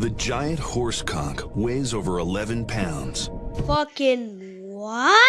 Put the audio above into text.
The giant horse cock weighs over 11 pounds. Fucking what?